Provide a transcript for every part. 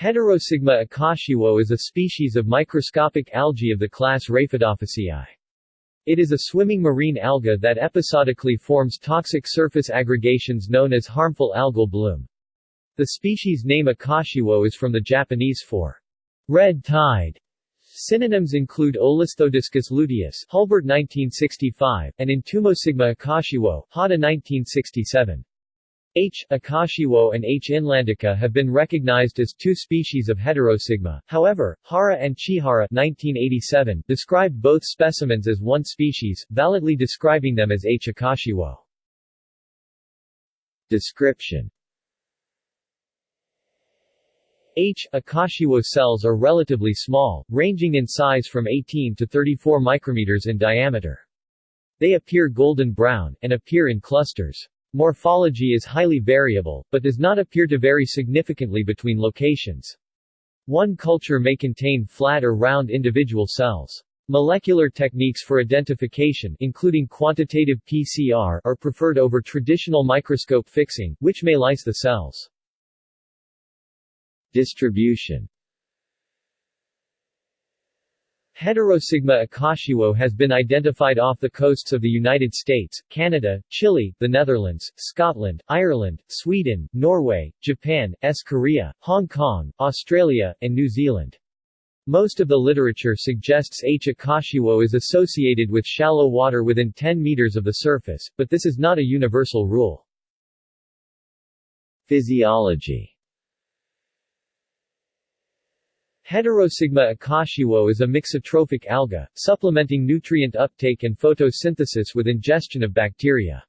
Heterosigma akashiwo is a species of microscopic algae of the class Raphidophyceae. It is a swimming marine alga that episodically forms toxic surface aggregations known as harmful algal bloom. The species name akashiwo is from the Japanese for red tide. Synonyms include Olisthodiscus luteus Hulburt 1965, and Entomosigma akashiwo Hada 1967. H. akashiwo and H. inlandica have been recognized as two species of heterosigma, however, Hara and Chihara 1987 described both specimens as one species, validly describing them as H. akashiwo. Description H. akashiwo cells are relatively small, ranging in size from 18 to 34 micrometers in diameter. They appear golden brown, and appear in clusters. Morphology is highly variable, but does not appear to vary significantly between locations. One culture may contain flat or round individual cells. Molecular techniques for identification including quantitative PCR are preferred over traditional microscope fixing, which may lyse the cells. Distribution Heterosigma akashiwo has been identified off the coasts of the United States, Canada, Chile, the Netherlands, Scotland, Ireland, Sweden, Norway, Japan, S. Korea, Hong Kong, Australia, and New Zealand. Most of the literature suggests H. akashiwo is associated with shallow water within 10 meters of the surface, but this is not a universal rule. Physiology Heterosigma akashiwo is a mixotrophic alga, supplementing nutrient uptake and photosynthesis with ingestion of bacteria.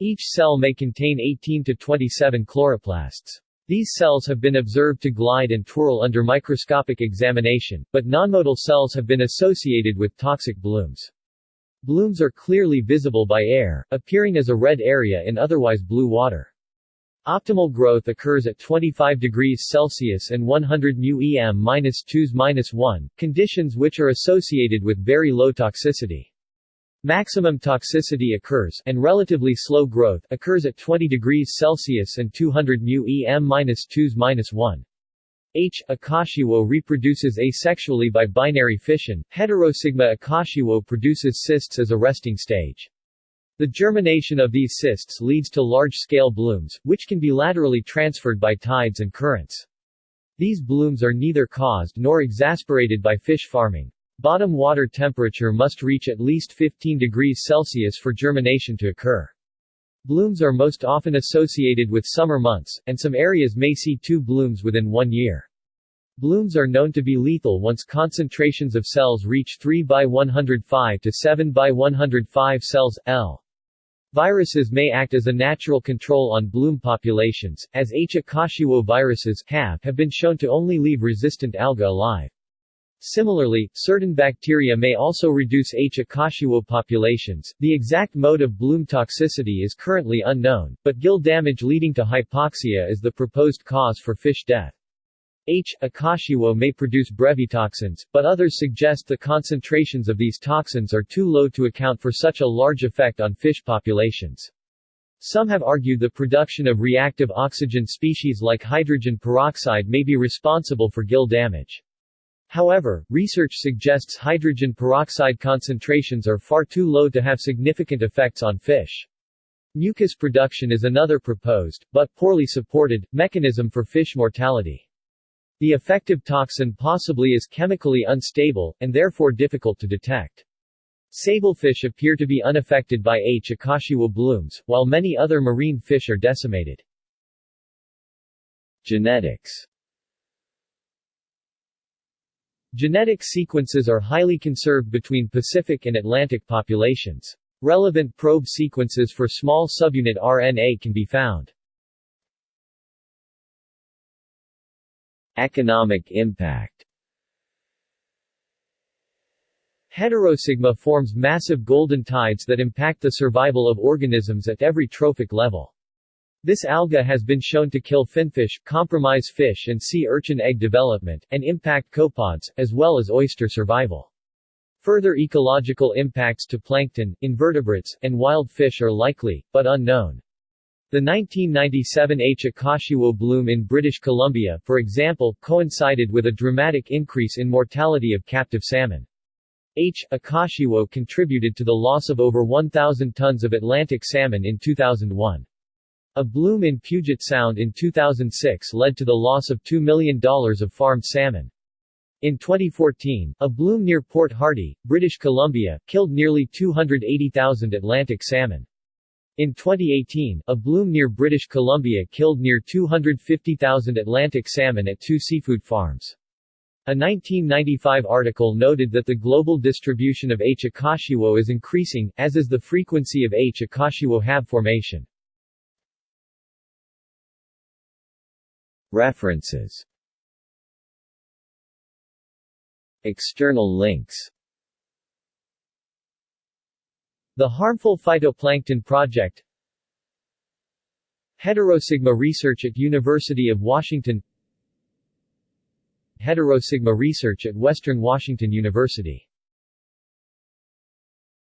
Each cell may contain 18 to 27 chloroplasts. These cells have been observed to glide and twirl under microscopic examination, but nonmotile cells have been associated with toxic blooms. Blooms are clearly visible by air, appearing as a red area in otherwise blue water. Optimal growth occurs at 25 degrees Celsius and 100 μm-2s-1, conditions which are associated with very low toxicity. Maximum toxicity occurs, and relatively slow growth, occurs at 20 degrees Celsius and 200 μm-2s-1. H. akashiwo reproduces asexually by binary fission, heterosigma akashiwo produces cysts as a resting stage. The germination of these cysts leads to large-scale blooms, which can be laterally transferred by tides and currents. These blooms are neither caused nor exasperated by fish farming. Bottom water temperature must reach at least 15 degrees Celsius for germination to occur. Blooms are most often associated with summer months, and some areas may see two blooms within one year. Blooms are known to be lethal once concentrations of cells reach 3 by 105 to 7 by 105 cells, L. Viruses may act as a natural control on bloom populations, as H. akashiwo viruses have, have been shown to only leave resistant alga alive. Similarly, certain bacteria may also reduce H. akashiwo populations. The exact mode of bloom toxicity is currently unknown, but gill damage leading to hypoxia is the proposed cause for fish death. H. akashiwo may produce brevetoxins, but others suggest the concentrations of these toxins are too low to account for such a large effect on fish populations. Some have argued the production of reactive oxygen species like hydrogen peroxide may be responsible for gill damage. However, research suggests hydrogen peroxide concentrations are far too low to have significant effects on fish. Mucus production is another proposed, but poorly supported, mechanism for fish mortality. The effective toxin possibly is chemically unstable, and therefore difficult to detect. Sablefish appear to be unaffected by H. akashiwo blooms, while many other marine fish are decimated. Genetics Genetic sequences are highly conserved between Pacific and Atlantic populations. Relevant probe sequences for small subunit RNA can be found. Economic impact Heterosigma forms massive golden tides that impact the survival of organisms at every trophic level. This alga has been shown to kill finfish, compromise fish and sea urchin egg development, and impact copepods, as well as oyster survival. Further ecological impacts to plankton, invertebrates, and wild fish are likely, but unknown. The 1997 H. akashiwo bloom in British Columbia, for example, coincided with a dramatic increase in mortality of captive salmon. H. akashiwo contributed to the loss of over 1,000 tons of Atlantic salmon in 2001. A bloom in Puget Sound in 2006 led to the loss of $2 million of farmed salmon. In 2014, a bloom near Port Hardy, British Columbia, killed nearly 280,000 Atlantic salmon. In 2018, a bloom near British Columbia killed near 250,000 Atlantic salmon at two seafood farms. A 1995 article noted that the global distribution of H. akashiwo is increasing, as is the frequency of H. akashiwo HAB formation. References External links The Harmful Phytoplankton Project. Heterosigma Research at University of Washington. Heterosigma Research at Western Washington University